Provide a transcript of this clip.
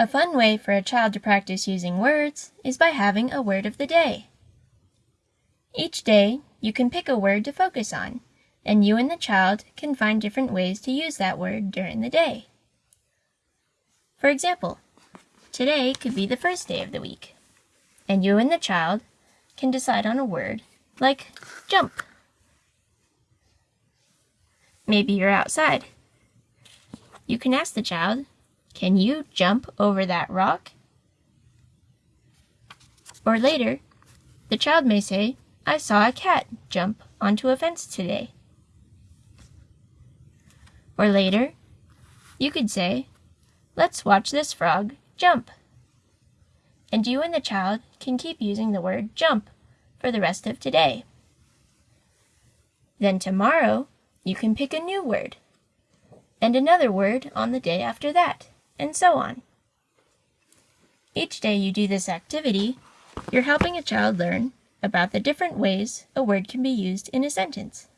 A fun way for a child to practice using words is by having a word of the day. Each day, you can pick a word to focus on, and you and the child can find different ways to use that word during the day. For example, today could be the first day of the week, and you and the child can decide on a word like jump. Maybe you're outside. You can ask the child, can you jump over that rock? Or later, the child may say, I saw a cat jump onto a fence today. Or later, you could say, let's watch this frog jump. And you and the child can keep using the word jump for the rest of today. Then tomorrow, you can pick a new word, and another word on the day after that and so on. Each day you do this activity, you're helping a child learn about the different ways a word can be used in a sentence.